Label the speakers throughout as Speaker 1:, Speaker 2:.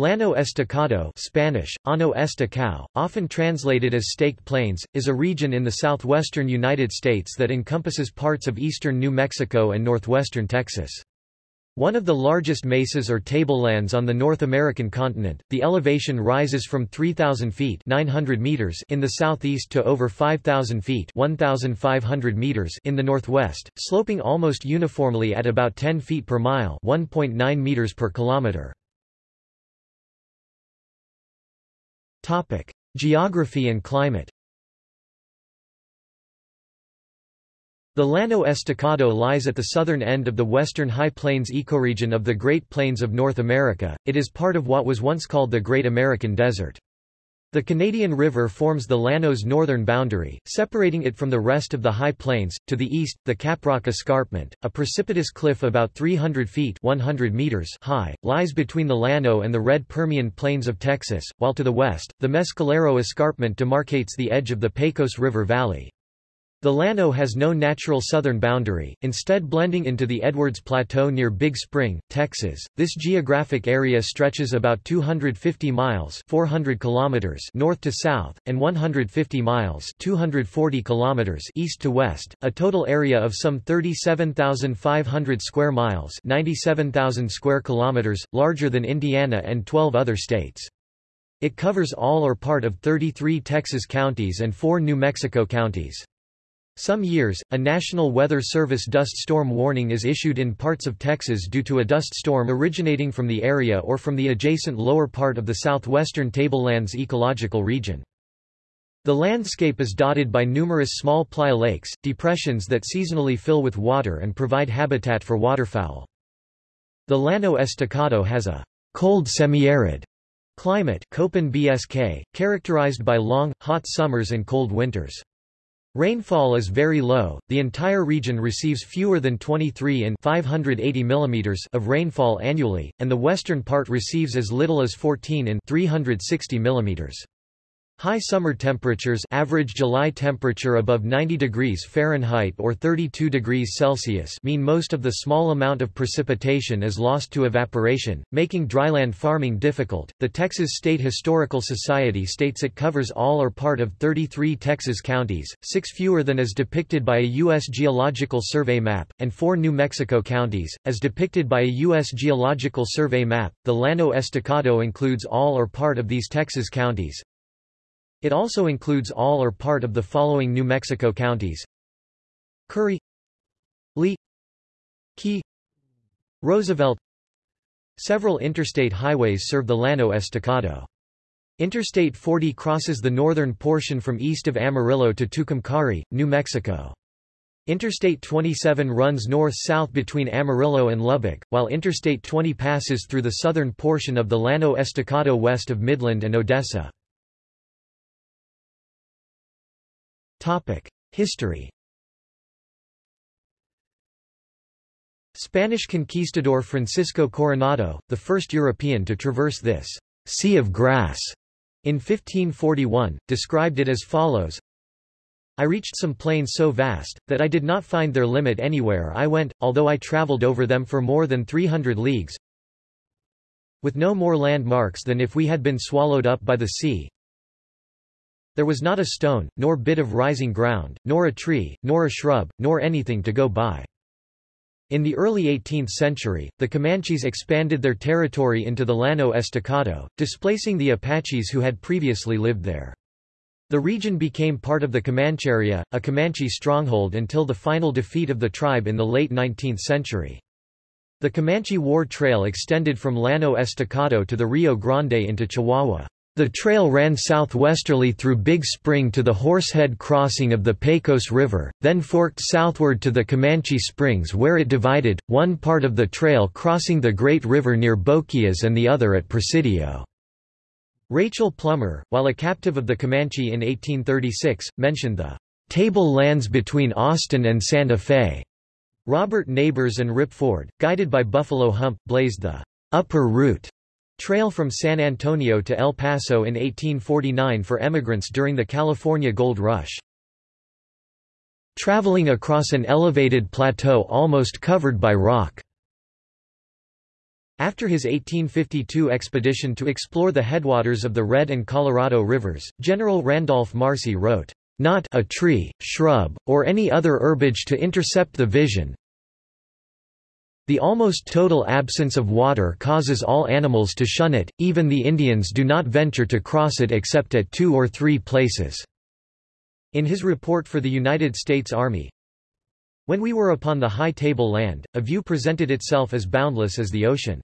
Speaker 1: Llano Estacado Spanish, Ano Estacao, often translated as Staked Plains, is a region in the southwestern United States that encompasses parts of eastern New Mexico and northwestern Texas. One of the largest mesas or tablelands on the North American continent, the elevation rises from 3,000 feet 900 meters in the southeast to over 5,000 feet 1,500 meters in the northwest, sloping almost uniformly at about 10 feet per mile 1.9 meters per kilometer. Topic: Geography and climate. The Llano Estacado lies at the southern end of the western High Plains ecoregion of the Great Plains of North America. It is part of what was once called the Great American Desert. The Canadian River forms the Llano's northern boundary, separating it from the rest of the High Plains. To the east, the Caprock Escarpment, a precipitous cliff about 300 feet 100 meters high, lies between the Llano and the Red Permian Plains of Texas, while to the west, the Mescalero Escarpment demarcates the edge of the Pecos River Valley. The Llano has no natural southern boundary, instead blending into the Edwards Plateau near Big Spring, Texas. This geographic area stretches about 250 miles 400 kilometers north to south, and 150 miles 240 kilometers east to west, a total area of some 37,500 square miles 97,000 square kilometers, larger than Indiana and 12 other states. It covers all or part of 33 Texas counties and four New Mexico counties. Some years, a National Weather Service dust storm warning is issued in parts of Texas due to a dust storm originating from the area or from the adjacent lower part of the southwestern tablelands ecological region. The landscape is dotted by numerous small playa lakes, depressions that seasonally fill with water and provide habitat for waterfowl. The Llano Estacado has a cold semi-arid climate Köppen BSK, characterized by long, hot summers and cold winters. Rainfall is very low, the entire region receives fewer than 23 in 580 mm of rainfall annually, and the western part receives as little as 14 in 360 mm. High summer temperatures average July temperature above 90 degrees Fahrenheit or 32 degrees Celsius mean most of the small amount of precipitation is lost to evaporation, making dryland farming difficult. The Texas State Historical Society states it covers all or part of 33 Texas counties, six fewer than as depicted by a U.S. Geological Survey map, and four New Mexico counties, as depicted by a U.S. Geological Survey map. The Llano Estacado includes all or part of these Texas counties, it also includes all or part of the following New Mexico counties Curry Lea Quay Roosevelt Several interstate highways serve the Llano Estacado. Interstate 40 crosses the northern portion from east of Amarillo to Tucumcari, New Mexico. Interstate 27 runs north-south between Amarillo and Lubbock, while Interstate 20 passes through the southern portion of the Llano Estacado west of Midland and Odessa. History Spanish conquistador Francisco Coronado, the first European to traverse this sea of grass in 1541, described it as follows. I reached some plains so vast, that I did not find their limit anywhere I went, although I travelled over them for more than 300 leagues, with no more landmarks than if we had been swallowed up by the sea, there was not a stone, nor bit of rising ground, nor a tree, nor a shrub, nor anything to go by. In the early 18th century, the Comanches expanded their territory into the Llano Estacado, displacing the Apaches who had previously lived there. The region became part of the Comancheria, a Comanche stronghold until the final defeat of the tribe in the late 19th century. The Comanche War Trail extended from Llano Estacado to the Rio Grande into Chihuahua. The trail ran southwesterly through Big Spring to the Horsehead crossing of the Pecos River, then forked southward to the Comanche Springs where it divided, one part of the trail crossing the Great River near Boquillas and the other at Presidio. Rachel Plummer, while a captive of the Comanche in 1836, mentioned the table lands between Austin and Santa Fe. Robert Neighbors and Rip Ford, guided by Buffalo Hump, blazed the upper route Trail from San Antonio to El Paso in 1849 for emigrants during the California Gold Rush. Traveling across an elevated plateau almost covered by rock. After his 1852 expedition to explore the headwaters of the Red and Colorado rivers, General Randolph Marcy wrote, "...not a tree, shrub, or any other herbage to intercept the vision, the almost total absence of water causes all animals to shun it, even the Indians do not venture to cross it except at two or three places." In his report for the United States Army, When we were upon the high table land, a view presented itself as boundless as the ocean.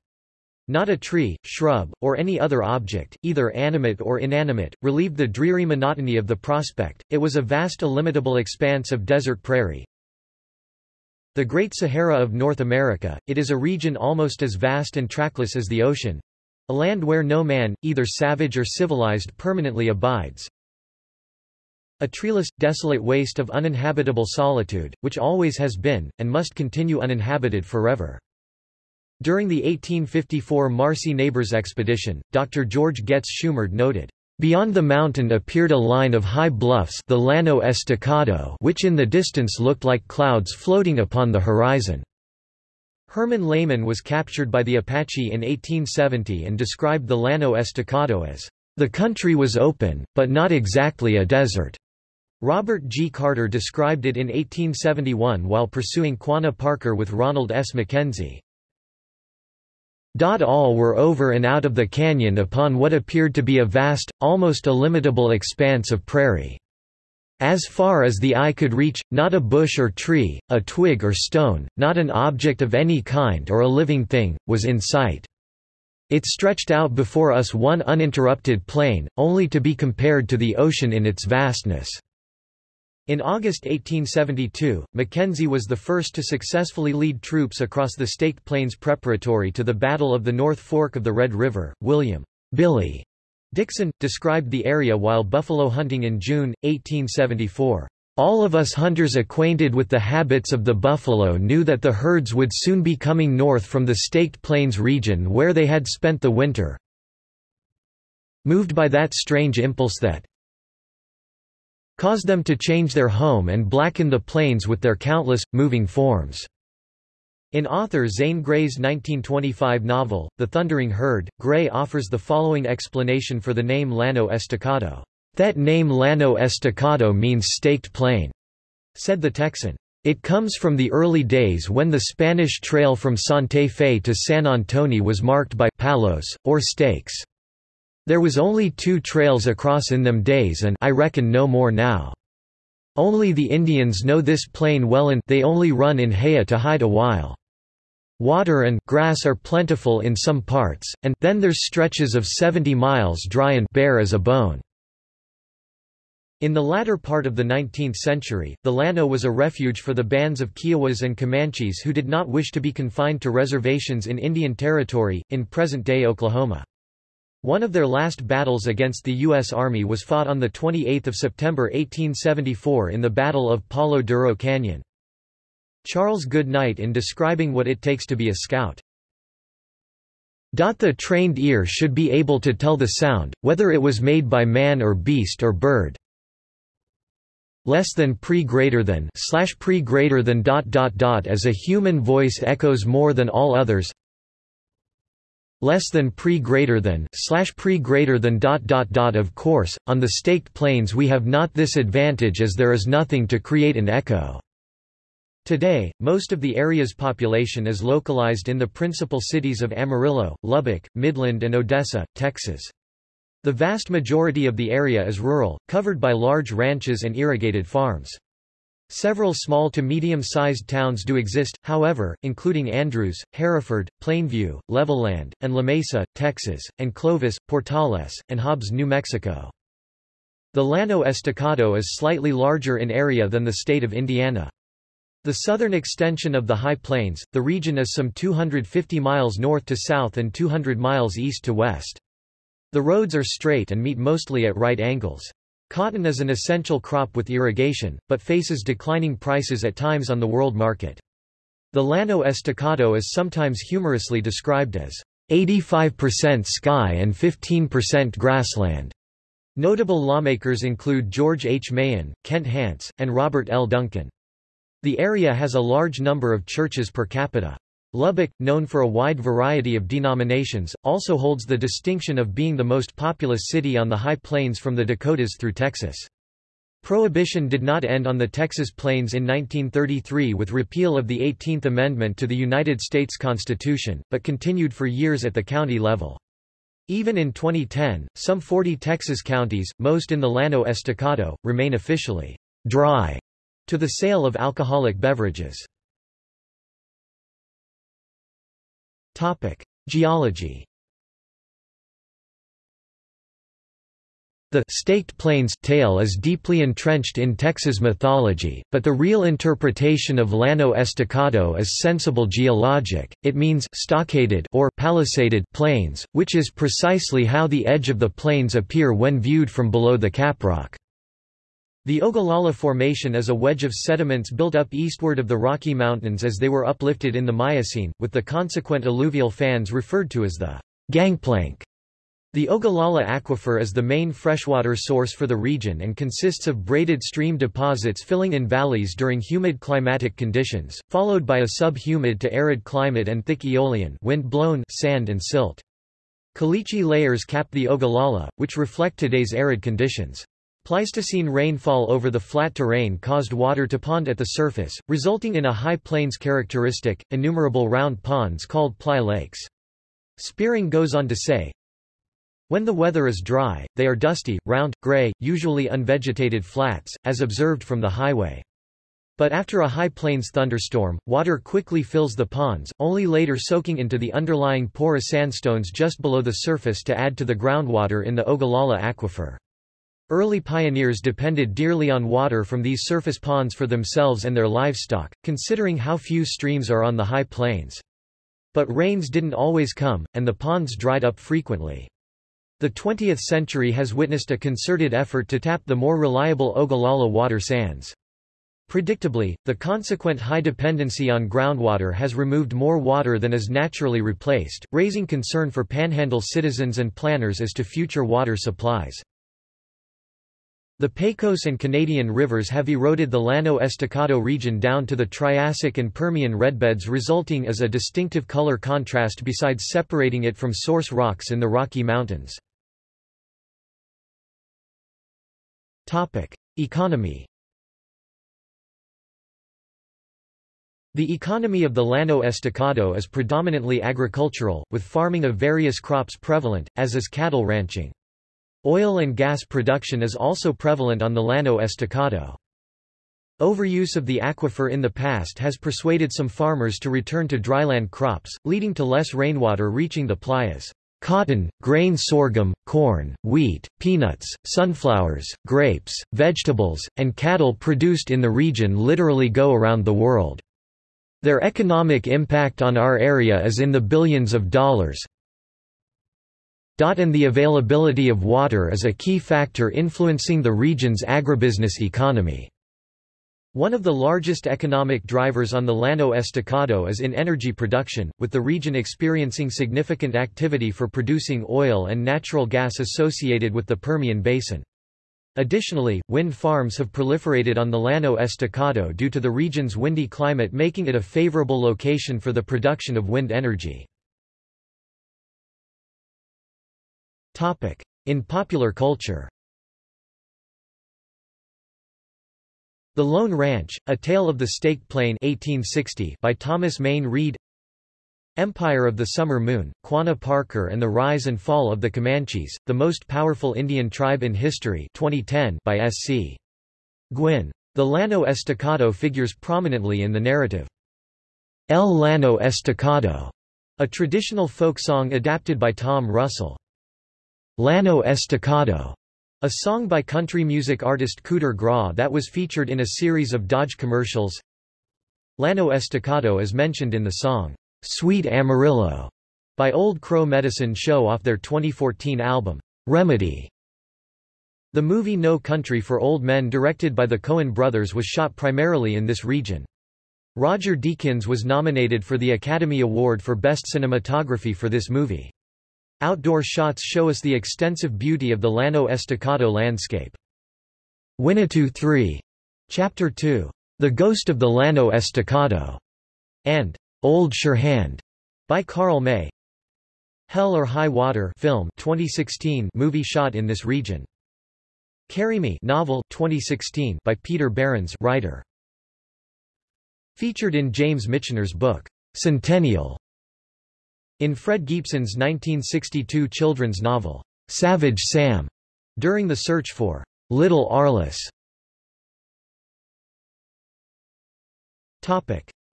Speaker 1: Not a tree, shrub, or any other object, either animate or inanimate, relieved the dreary monotony of the prospect, it was a vast illimitable expanse of desert prairie. The Great Sahara of North America, it is a region almost as vast and trackless as the ocean. A land where no man, either savage or civilized permanently abides. A treeless, desolate waste of uninhabitable solitude, which always has been, and must continue uninhabited forever. During the 1854 Marcy Neighbors expedition, Dr. George Getz Shumard noted, Beyond the mountain appeared a line of high bluffs the Llano Estacado which in the distance looked like clouds floating upon the horizon. Herman Lehmann was captured by the Apache in 1870 and described the Llano Estacado as, "...the country was open, but not exactly a desert." Robert G. Carter described it in 1871 while pursuing Quanah Parker with Ranald S. Mackenzie. All were over and out of the canyon upon what appeared to be a vast, almost illimitable expanse of prairie. As far as the eye could reach, not a bush or tree, a twig or stone, not an object of any kind or a living thing, was in sight. It stretched out before us one uninterrupted plain, only to be compared to the ocean in its vastness. In August 1872, Mackenzie was the first to successfully lead troops across the Staked Plains preparatory to the Battle of the North Fork of the Red River. William Billy Dixon, described the area while buffalo hunting in June, 1874. All of us hunters acquainted with the habits of the buffalo knew that the herds would soon be coming north from the Staked Plains region where they had spent the winter. Moved by that strange impulse that, caused them to change their home and blacken the plains with their countless, moving forms. In author Zane Grey's 1925 novel, The Thundering Herd, Grey offers the following explanation for the name Llano Estacado. That name Llano Estacado means staked plain, said the Texan. It comes from the early days when the Spanish trail from Santa Fe to San Antonio was marked by palos, or stakes. There was only two trails across in them days and I reckon no more now. Only the Indians know this plain well and they only run in haya to hide a while. Water and grass are plentiful in some parts, and then there's stretches of 70 miles dry and bare as a bone. In the latter part of the 19th century, the Llano was a refuge for the bands of Kiowas and Comanches who did not wish to be confined to reservations in Indian Territory, in present-day Oklahoma. One of their last battles against the U.S. Army was fought on 28 September 1874 in the Battle of Palo Duro Canyon. Charles Goodnight in describing what it takes to be a scout. The trained ear should be able to tell the sound, whether it was made by man or beast or bird. Less than pre greater than slash pre greater than dot dot dot as a human voice echoes more than all others less than pre greater than slash pre greater than dot dot dot of course on the staked plains we have not this advantage as there is nothing to create an echo Today, most of the area's population is localized in the principal cities of Amarillo, Lubbock, Midland and Odessa, Texas. The vast majority of the area is rural, covered by large ranches and irrigated farms. Several small to medium-sized towns do exist, however, including Andrews, Hereford, Plainview, Levelland, and Lamesa, Texas, and Clovis, Portales, and Hobbs, New Mexico. The Llano Estacado is slightly larger in area than the state of Indiana. The southern extension of the High Plains, the region is some 250 miles north to south and 200 miles east to west. The roads are straight and meet mostly at right angles. Cotton is an essential crop with irrigation, but faces declining prices at times on the world market. The Llano Estacado is sometimes humorously described as 85% sky and 15% grassland. Notable lawmakers include George H. Mahon, Kent Hance, and Robert L. Duncan. The area has a large number of churches per capita. Lubbock, known for a wide variety of denominations, also holds the distinction of being the most populous city on the High Plains from the Dakotas through Texas. Prohibition did not end on the Texas Plains in 1933 with repeal of the 18th Amendment to the United States Constitution, but continued for years at the county level. Even in 2010, some 40 Texas counties, most in the Llano Estacado, remain officially dry to the sale of alcoholic beverages. Topic: Geology. The staked plains tale is deeply entrenched in Texas mythology, but the real interpretation of Llano Estacado is sensible geologic, it means stockaded or palisaded plains, which is precisely how the edge of the plains appear when viewed from below the caprock. The Ogallala Formation is a wedge of sediments built up eastward of the Rocky Mountains as they were uplifted in the Miocene, with the consequent alluvial fans referred to as the gangplank. The Ogallala Aquifer is the main freshwater source for the region and consists of braided stream deposits filling in valleys during humid climatic conditions, followed by a sub-humid to arid climate and thick aeolian wind-blown sand and silt. Caliche layers cap the Ogallala, which reflect today's arid conditions. Pleistocene rainfall over the flat terrain caused water to pond at the surface, resulting in a high plains characteristic, innumerable round ponds called playa lakes. Spearing goes on to say, when the weather is dry, they are dusty, round, gray, usually unvegetated flats, as observed from the highway. But after a high plains thunderstorm, water quickly fills the ponds, only later soaking into the underlying porous sandstones just below the surface to add to the groundwater in the Ogallala aquifer. Early pioneers depended dearly on water from these surface ponds for themselves and their livestock, considering how few streams are on the high plains. But rains didn't always come, and the ponds dried up frequently. The 20th century has witnessed a concerted effort to tap the more reliable Ogallala water sands. Predictably, the consequent high dependency on groundwater has removed more water than is naturally replaced, raising concern for panhandle citizens and planners as to future water supplies. The Pecos and Canadian rivers have eroded the Llano Estacado region down to the Triassic and Permian redbeds resulting as a distinctive color contrast besides separating it from source rocks in the Rocky Mountains. Economy The economy of the Llano Estacado is predominantly agricultural, with farming of various crops prevalent, as is cattle ranching. Oil and gas production is also prevalent on the Llano Estacado. Overuse of the aquifer in the past has persuaded some farmers to return to dryland crops, leading to less rainwater reaching the playas. Cotton, grain sorghum, corn, wheat, peanuts, sunflowers, grapes, vegetables, and cattle produced in the region literally go around the world. Their economic impact on our area is in the billions of dollars, and the availability of water is a key factor influencing the region's agribusiness economy. One of the largest economic drivers on the Llano Estacado is in energy production, with the region experiencing significant activity for producing oil and natural gas associated with the Permian Basin. Additionally, wind farms have proliferated on the Llano Estacado due to the region's windy climate making it a favorable location for the production of wind energy. In popular culture The Lone Ranch, A Tale of the Staked Plain 1860 by Thomas Mayne Reid Empire of the Summer Moon, Quanah Parker and the Rise and Fall of the Comanches, the most powerful Indian tribe in history 2010 by S.C. Gwynne. The Llano Estacado figures prominently in the narrative. El Llano Estacado, a traditional folk song adapted by Tom Russell. Llano Estacado, a song by country music artist Cooder Graw that was featured in a series of Dodge commercials. Llano Estacado is mentioned in the song, Sweet Amarillo, by Old Crow Medicine Show off their 2014 album, Remedy. The movie No Country for Old Men directed by the Coen brothers was shot primarily in this region. Roger Deakins was nominated for the Academy Award for Best Cinematography for this movie. Outdoor shots show us the extensive beauty of the Llano Estacado landscape. Winnetou 3. Chapter 2. The Ghost of the Llano Estacado. And Old Surehand by Karl May. Hell or High Water film 2016 movie shot in this region. Carry Me novel 2016 by Peter Behrens writer. Featured in James Michener's book Centennial. In Fred Gibson's 1962 children's novel Savage Sam, during the search for Little Arliss.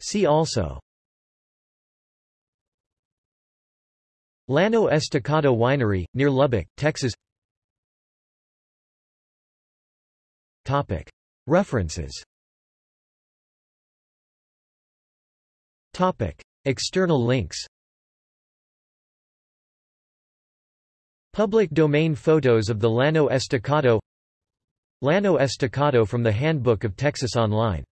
Speaker 1: See also Llano Estacado Winery, near Lubbock, Texas Topic. References Topic. External links Public domain photos of the Llano Estacado. Llano Estacado from the Handbook of Texas Online